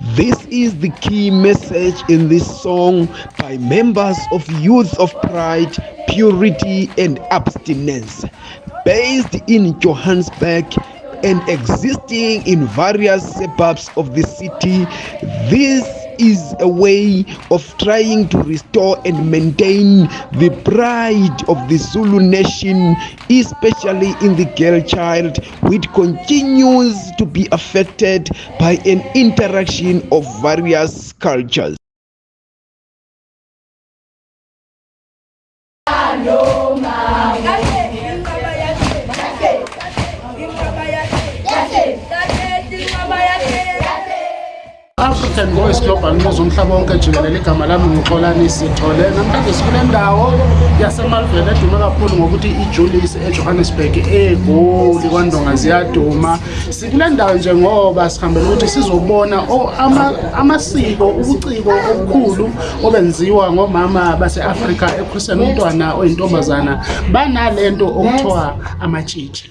This is the key message in this song by members of Youth of Pride purity and abstinence, based in Johannesburg and existing in various suburbs of the city. This is a way of trying to restore and maintain the pride of the Zulu nation, especially in the girl child, which continues to be affected by an interaction of various cultures. african voice global news umhlaba wonke jikelela igama lami ngixolani sithole namhlanje sikule ndawo yasemalvel edume kakhulu ngokuthi ijulis ejohannesburg egoli kwandonga ziyaduma sikule ndawo njengoba sihambele ukuthi sizobona amasiko ubuciko obukhulu obenziwa ngomama base-afrika ekhulisene umntwana oyintombazana banale nto okuthiwa amatshitshi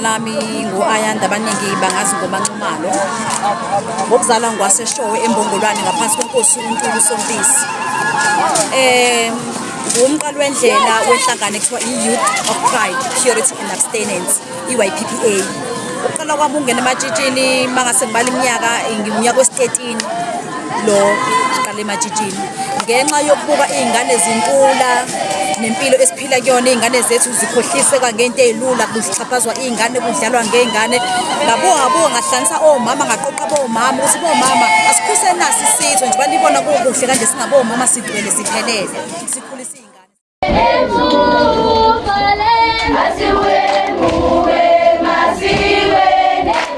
lami ngu-ayanda abaningi bangazi ngomanxumalo ngokuzalwa ngwaseshowe embongolwane ngaphansi kwenkosi untulu sompisi um ngumqali wendlela wenhlangano ekuthiwa i-youth of pride purity and abstinence i-yppa ukuqala kwami ungena ematshitshini mangase ngibala iminyaka ngimnyaka wesi-13 lo siqale ematshitshini ngenxa yokubuka iy'ngane zintula nempilo esiphila kuyona iy'ngane zethu zikhohliseka ngento ey'lula kuzixhaphazwa iy'ngane kudlalwa ngey'ngane ngabongabo ngahlanisa omama ngaqoqa bomama ukuthi bomama asikhusenaso isitho nje balibona kukuhle kanje singabomama sidwele siphelele sikhulise iy'ngane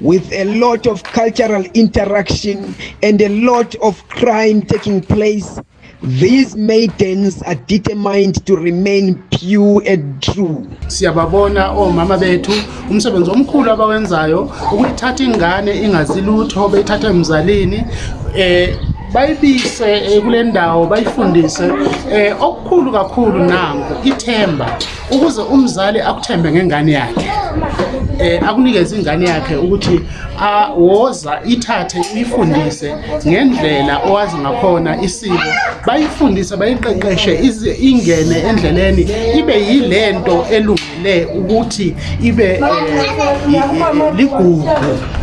with a lot of cultural interaction and a lot of crime taking place these maidens are determined to remain pure and true siyababona omama oh, bethu umsebenzi omkhulu abawenzayo ukuyithatha ingane ingazilutho beyithatha emzalini um eh, bayibise eh, kule ndawo bayifundise um eh, okukhulu kakhulu nango ithemba ukuze umzali akuthembe ngengane yakhe eh, akunikeze ingane yakhe ukuthi woza ithathe uyifundise ngendlela owazi ngakhona isiko bayifundise bayiqeqeshe ingene endleleni ibe yile nto elungile ukuthi ibe eh, ligugu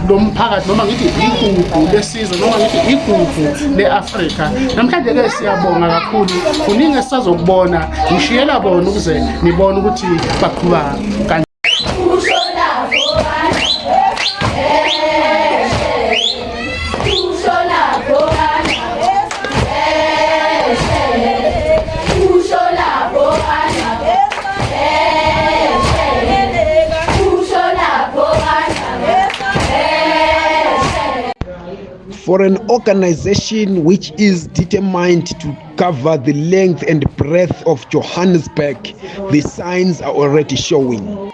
lomphakathi noma ngithi igugu lesizwe noma ngithi igugu le-afrika namhlanje-ke siyabonga kakhulu kuningi esisazokubona ngishiyela bona ukuze nibone ukuthi baqhuba for an organization which is determined to cover the length and breadth of johannesburg the signs are already showing around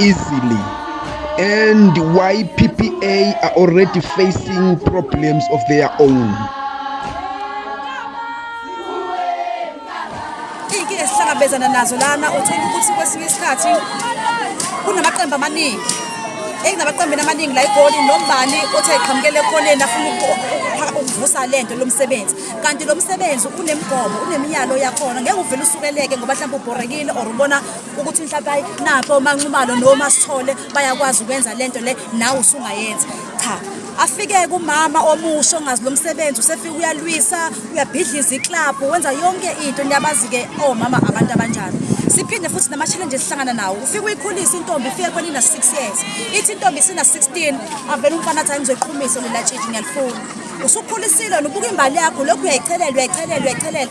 easily and why PPA are already facing problems of their own. Iy'nkinga esihlangabezana nazo lana uthola ukuthi kwesinye isikhathi kunamaqembu amaningi ekunamaqembini amaningi la igoli nombani othe qhamukele ekhoneni afuna uvusa lento lomsebenzi kanti lo msebenzi unemigomo uneminyalo yakhona ngeke uvele usukeleke ngoba mhlawumbe ubhorekile or ubona ukuthi mhlawumpe napho manxumalo noma sithole bayakwazi ukwenza lento le nawe usungayenza cha afike-ke umama omusho ongazi lo msebenzi usefike uyalwisa uyabhidliza iklabhu wenza yonke into niyabazi-ke omama oh, abantu abanjani siphinde futhi nama-challenge esihlangana nawo ufike uyikhulisa intombi ifike khona ina-six years ithi intombi isina-sixteen avele umfana athi ayengizoyiqhumise lelatshintshi ngiyalifuna usukhulisile nobuka imbali yakho lokhu uyayichelela uyayichelela uyayichelela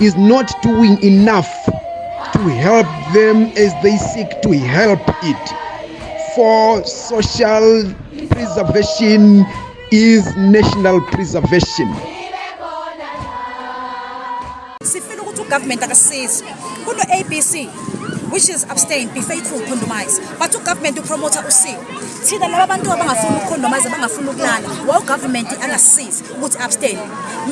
is not doing enough to help them as they seek to help it. For social preservation is national preservation. ugovernment akasisizi kuno-a b c which is abstain be faithful condomize but ugovernment upromotha usi thina laba bantu abangafuni ukukhondomize bangafuni ukulala wa ugovernment angasisizi ukuthi abstain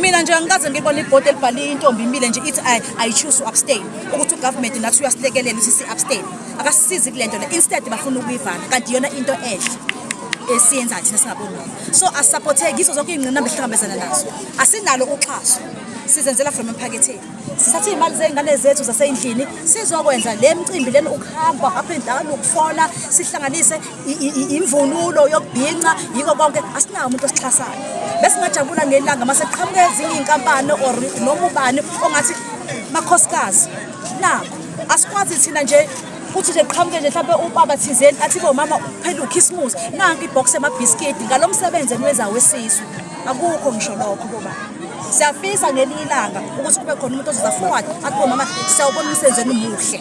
mina nje angikaze ngibona ibhoti elibhale intombi imile nje ithi ayi-choose u-abstain ukuthi ugovernment nathi uyasilekelela ukuthi si-abstain akasisizi kule nto le instead bafuna ukuyivala kanti iyona into enhle esiyenzayo thina singabonoma so asisapotheki yizo zonke iy'ngqinamba ehlihambezana nazo asinalo uxhaso sizenzela from emphaketheni sithathe iy'mali zey'ngane zethu zasey'ndlini sizokwenza le mcimbi leni ukuhamba ngapha indala ukufona sihlanganise imvunulo yokubhinca yiko konke asinawo umuntu osixhasayo besingajabula ngelanga ma seqhamuke ezinye iy'nkampani or noma ubani ongathi makhosikazi nakho asikwazi thina nje futhi nje qhamuke nje mhlawumpe ubaba thizeni athi be umama uphele ukhismus nanko ibhoxi yamabhiskidi ngalo msebenzi eniwenza wesizwe akukho ngisho lokho kobani siyafisa ngelinye ilanga ukuthi kube khona umuntu ozoza forward athi siyawubona umsebenzi muhle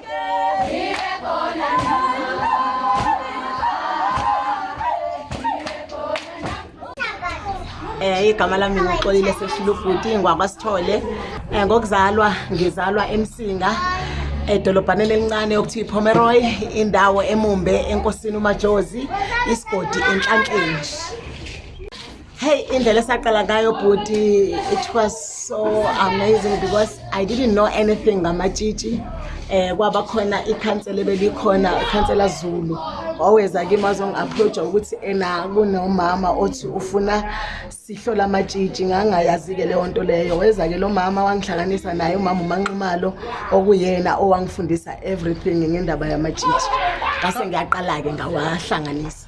um igama lami ngixolile seshilubhuti ngwakwasithole um ngokuzalwa ngizalwa emsinga edolobhaneni elincane okuthiwa ipomeroy indawo emumbe enkosini umajozi isigodi enhlankeni hey indlela esaqala ngayo bhuti it was so amazing because i didn't know anything ngamatshitshi eh kwaba khona ikhansela belikhona ikhansela zulu waweza kimi azongi-aproacha ukuthi ena kunomama othi ufuna sihlole amatshitshi ngangayazi-ke leyo nto leyo weza-ke lo mama wangihlanganisa naye umama umanqimalo okuyena owangifundisa everything ngendaba yamatshitshi ngase ngiyaqala-ke ngawahlanganisa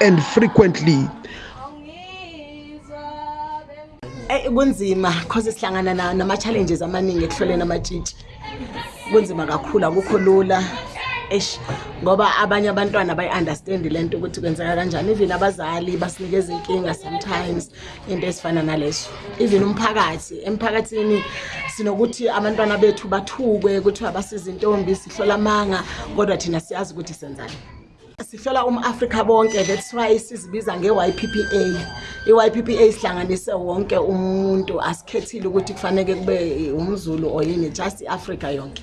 and frequently eh, kunzima cause sihlangana nama-challenges amaningi ekuhloleni amatshitshi kunzima kakhulu akukho lula esh ngoba abanye abantwana bayi-understand le nto ukuthi kwenzeka kanjani even abazali basinikeza inkinga sometimes into ezifana nalezo even umphakathi emphakathini sinokuthi abantwana bethu bathukwe kuthiwa basiza intombi sihlola amanga kodwa thina siyazi ukuthi senzani sihlola umafrika bonke that's why sizibiza nge-y p p a i-y p p a sihlanganise wonke umuntu asikhethile ukuthi kufaneke kube umzulu oyini just i-afrika yonke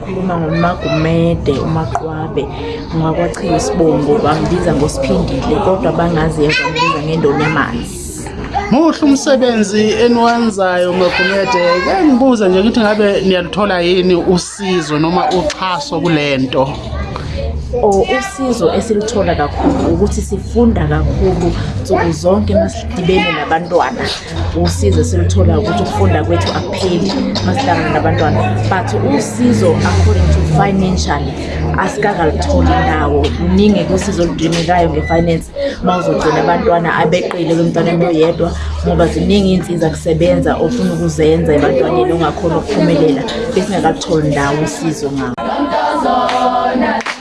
khuluma ngomagumede umaqwabe ngakwachiwa isibongo bangibiza ngosiphindile kodwa bangaziyeza ngibiza ngendoni amanzi muhle umsebenzi eniwenzayo ngegumede ke ngibuze nje ngithi ngabe niyaluthola yini usizo noma uxhaso kule nto o oh, usizo esiluthola kakhulu ukuthi sifunda kakhulu nsuku zonke masidibene nabantwana usizo esiluthola ukuthi ukufunda kwethu akupheli masihlangana nabantwana but usizo according to financially asikangalitholi indawo kuningi kusizo oludimekayo nge-finance uma uzogcina abantwana abeqile kwemntwaneni oyedwa ngoba ziningi iy'nsiza kusebenza ofuna ukuzenza ebantwaneni ongakhona ukuphumelela besingakalitholi ndawo usizo ngabo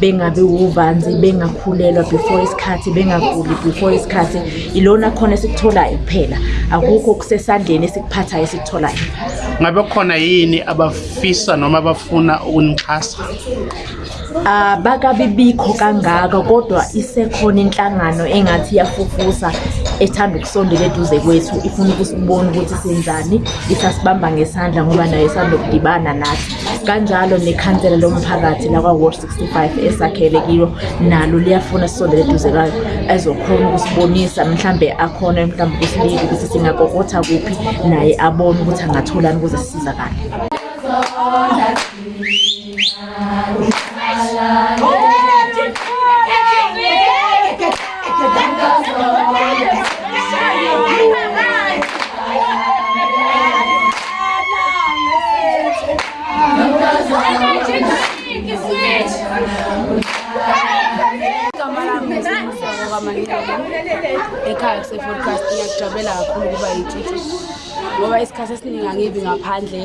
bengabe uvanzi bengakhulelwa before isikhathi bengaguli before isikhathi ilona khona esikutholayo kuphela akukho kusesandleni esikuphathayo esikutholayo ngabe khona yini abafisa noma abafuna ukunixhasa Uh, bakabibikho kangaka kodwa isekhona inhlangano engathi iyafufusa ethanda ukusondela eduze kwethu ifuna ukusibona ukuthi senzani isasibamba ngesandla ngoba nayo isanda kudibana nathi kanjalo nekhansela lomphakathi lakwa-wod 65 esakhelekiwo nalo liyafuna sisondele eduze kwayo ezokhona ukusibonisa mhlawumbe akhona mhlawumbe kusiliki ukuthi singakokotha kuphi naye abone ukuthi angatholani ukuze sisizakale Oh, ekhaya kusefodcast ngiyakujabela kakhulu ukuba yititha ngoba isikhathi esiningi angibi ngaphandle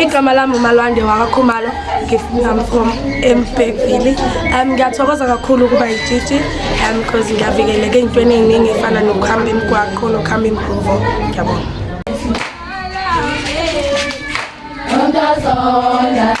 igama lami umalwande wakakhumalo ngifuna from embekvili um ngiyathokoza kakhulu ukuba yijiji um because ngiyavikeleka ey'ntweni ey'ningi ey'fana nokuhamba imigwaqo nokuhamba imbhuvo ngiyabona Yeah.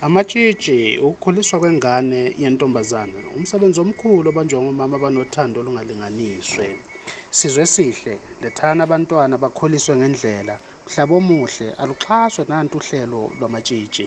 Amatshitshi, ukukhuliswa kwengane yentombazane umsebenzi omkhulu obanjwa ngomama abanothando olungalinganiswe. Sizwe sihle, lethani abantwana bakhuliswe ngendlela, mhlaba omuhle aluxhaswe nantu uhlelo lwamatshitshi.